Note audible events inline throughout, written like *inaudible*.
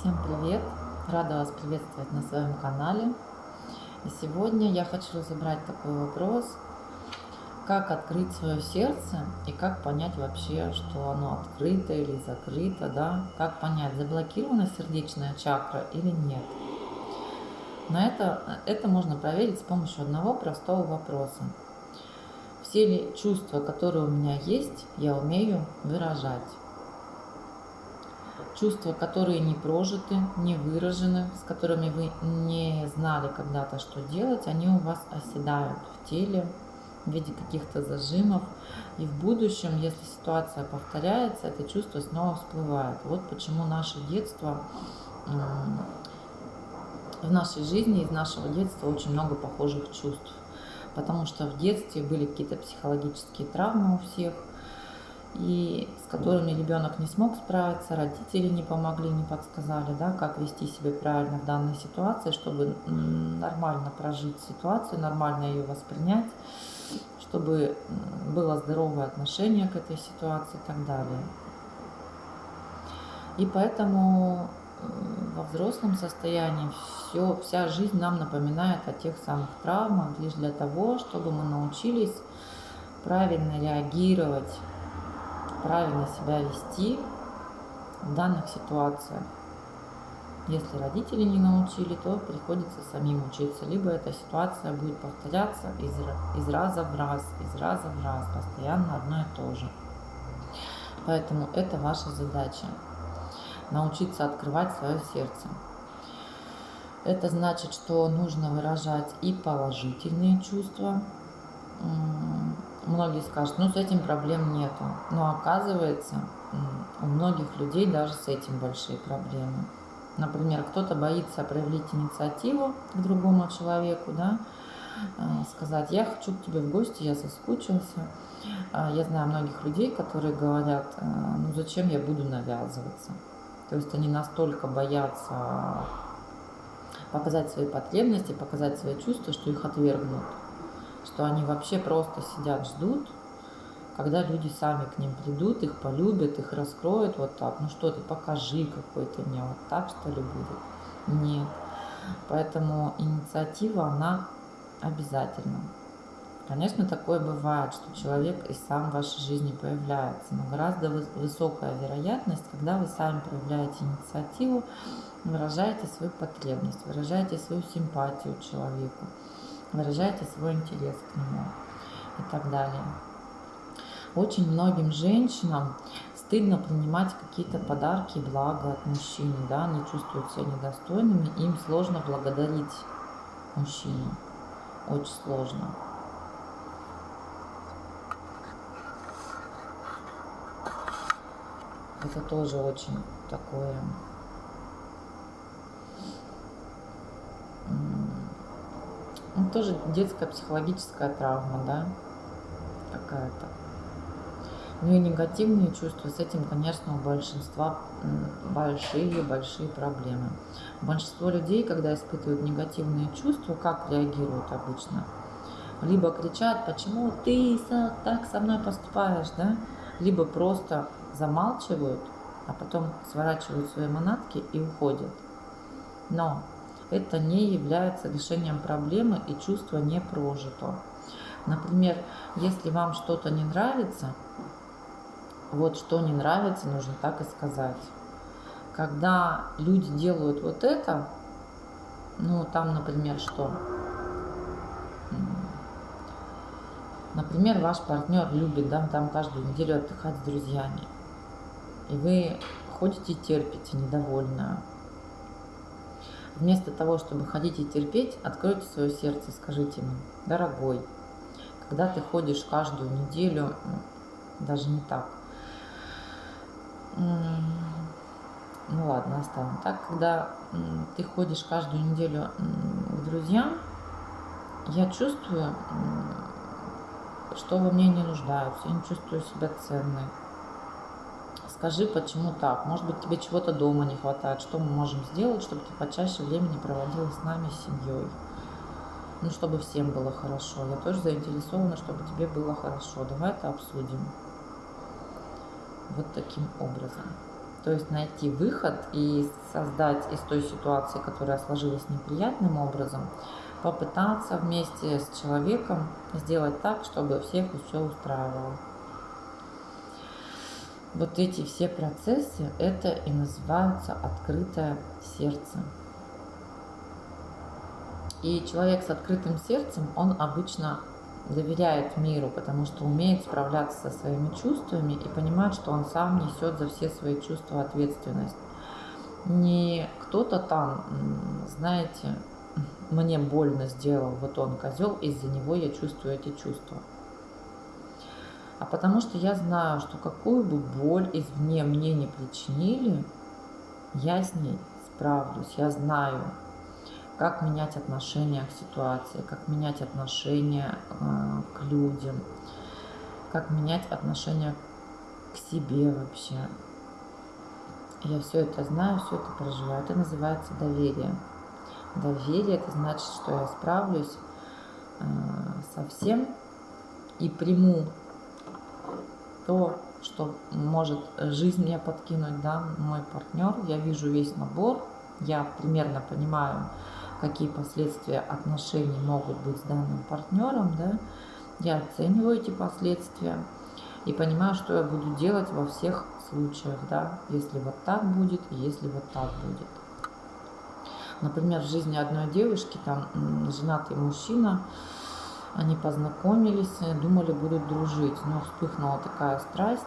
Всем привет! Рада вас приветствовать на своем канале. И сегодня я хочу разобрать такой вопрос, как открыть свое сердце и как понять вообще, что оно открыто или закрыто, да? Как понять, заблокирована сердечная чакра или нет. На это, это можно проверить с помощью одного простого вопроса. Все ли чувства, которые у меня есть, я умею выражать? Чувства, которые не прожиты, не выражены, с которыми вы не знали когда-то, что делать, они у вас оседают в теле в виде каких-то зажимов. И в будущем, если ситуация повторяется, это чувство снова всплывает. Вот почему наше детство, в нашей жизни из нашего детства очень много похожих чувств. Потому что в детстве были какие-то психологические травмы у всех, и с которыми ребенок не смог справиться, родители не помогли, не подсказали, да, как вести себя правильно в данной ситуации, чтобы нормально прожить ситуацию, нормально ее воспринять, чтобы было здоровое отношение к этой ситуации и так далее. И поэтому во взрослом состоянии все, вся жизнь нам напоминает о тех самых травмах лишь для того, чтобы мы научились правильно реагировать правильно себя вести в данных ситуациях. Если родители не научили, то приходится самим учиться. Либо эта ситуация будет повторяться из, из раза в раз, из раза в раз, постоянно одно и то же. Поэтому это ваша задача. Научиться открывать свое сердце. Это значит, что нужно выражать и положительные чувства, многие скажут, ну с этим проблем нету. Но оказывается, у многих людей даже с этим большие проблемы. Например, кто-то боится проявить инициативу к другому человеку, да, э, сказать, я хочу к тебе в гости, я соскучился. А, я знаю многих людей, которые говорят, э, ну зачем я буду навязываться. То есть они настолько боятся показать свои потребности, показать свои чувства, что их отвергнут что они вообще просто сидят, ждут, когда люди сами к ним придут, их полюбят, их раскроют вот так. Ну что ты, покажи, какой ты мне, вот так что ли будет? Нет. Поэтому инициатива, она обязательна. Конечно, такое бывает, что человек и сам в вашей жизни появляется, но гораздо высокая вероятность, когда вы сами проявляете инициативу, выражаете свою потребность, выражаете свою симпатию человеку выражаете свой интерес к нему и так далее. Очень многим женщинам стыдно принимать какие-то подарки, блага от мужчины, да, они чувствуют себя недостойными, им сложно благодарить мужчину, очень сложно. Это тоже очень такое Тоже детская психологическая травма, да, какая-то. Ну и негативные чувства, с этим, конечно, у большинства большие-большие проблемы. Большинство людей, когда испытывают негативные чувства, как реагируют обычно? Либо кричат, почему ты так со мной поступаешь, да? Либо просто замалчивают, а потом сворачивают свои манатки и уходят. Но это не является решением проблемы и чувство не прожито. Например, если вам что-то не нравится, вот что не нравится, нужно так и сказать. Когда люди делают вот это, ну там, например, что? Например, ваш партнер любит да, там каждую неделю отдыхать с друзьями. И вы ходите терпите, недовольна, Вместо того, чтобы ходить и терпеть, откройте свое сердце, скажите ему, дорогой, когда ты ходишь каждую неделю, даже не так, ну ладно, оставим так, когда ты ходишь каждую неделю к друзьям, я чувствую, что во мне не нуждаются, я не чувствую себя ценной. Скажи, почему так? Может быть, тебе чего-то дома не хватает? Что мы можем сделать, чтобы ты почаще времени проводила с нами, с семьей? Ну, чтобы всем было хорошо. Я тоже заинтересована, чтобы тебе было хорошо. Давай это обсудим. Вот таким образом. То есть найти выход и создать из той ситуации, которая сложилась неприятным образом, попытаться вместе с человеком сделать так, чтобы всех все устраивало. Вот эти все процессы, это и называются открытое сердце. И человек с открытым сердцем, он обычно доверяет миру, потому что умеет справляться со своими чувствами и понимает, что он сам несет за все свои чувства ответственность. Не кто-то там, знаете, мне больно сделал, вот он козел, из-за него я чувствую эти чувства. А потому что я знаю, что какую бы боль извне мне не причинили, я с ней справлюсь. Я знаю, как менять отношение к ситуации, как менять отношение э, к людям, как менять отношение к себе вообще. Я все это знаю, все это проживаю. Это называется доверие. Доверие это значит, что я справлюсь э, со всем и приму то, что может жизнь мне подкинуть, да, мой партнер. Я вижу весь набор, я примерно понимаю, какие последствия отношений могут быть с данным партнером, да, я оцениваю эти последствия и понимаю, что я буду делать во всех случаях, да, если вот так будет если вот так будет. Например, в жизни одной девушки, там, женатый мужчина, они познакомились, думали, будут дружить, но вспыхнула такая страсть,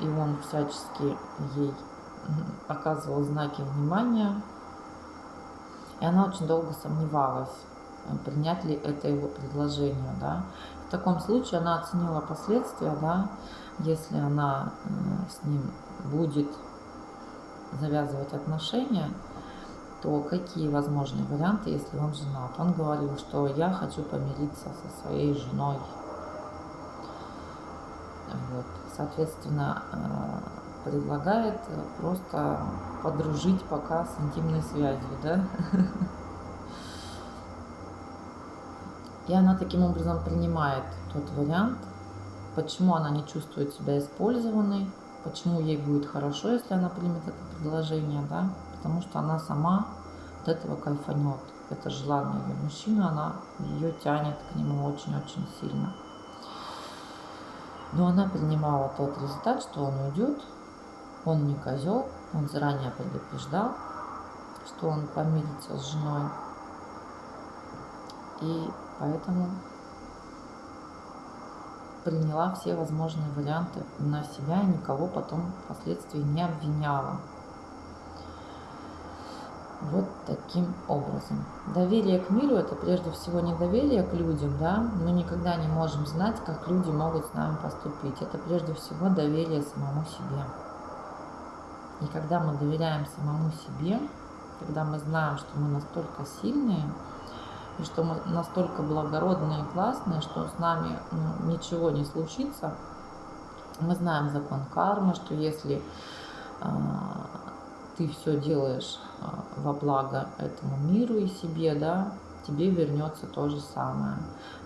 и он всячески ей оказывал знаки внимания, и она очень долго сомневалась, принять ли это его предложение. Да. В таком случае она оценила последствия, да, если она э, с ним будет завязывать отношения, то какие возможные варианты, если он женат? Он говорил, что я хочу помириться со своей женой. Вот. Соответственно, э, предлагает просто подружить пока с интимной связью, да? *laughs* И она таким образом принимает тот вариант, почему она не чувствует себя использованной, почему ей будет хорошо, если она примет это предложение, да? Потому что она сама от этого кайфанет. Это желание ее мужчины, она ее тянет к нему очень-очень сильно. Но она принимала тот результат, что он уйдет, он не козел, он заранее предупреждал, что он помирится с женой. И поэтому приняла все возможные варианты на себя и никого потом впоследствии не обвиняла. Вот таким образом. Доверие к миру – это прежде всего не доверие к людям, да, мы никогда не можем знать, как люди могут с нами поступить. Это прежде всего доверие самому себе. И когда мы доверяем самому себе, когда мы знаем, что мы настолько сильные, и что мы настолько благородные и классные, что с нами ну, ничего не случится, мы знаем закон кармы, что если э, ты все делаешь во благо этому миру и себе, да, тебе вернется то же самое.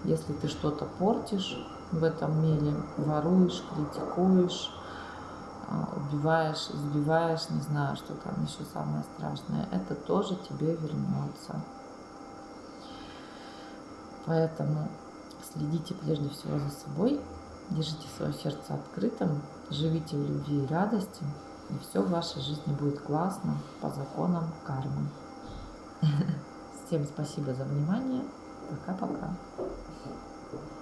Если ты что-то портишь в этом мире, воруешь, критикуешь, а, убиваешь, избиваешь, не знаю, что там еще самое страшное, это тоже тебе вернется. Поэтому следите прежде всего за собой, держите свое сердце открытым, живите в любви и радости, и все в вашей жизни будет классно по законам кармы. *laughs* Всем спасибо за внимание. Пока-пока.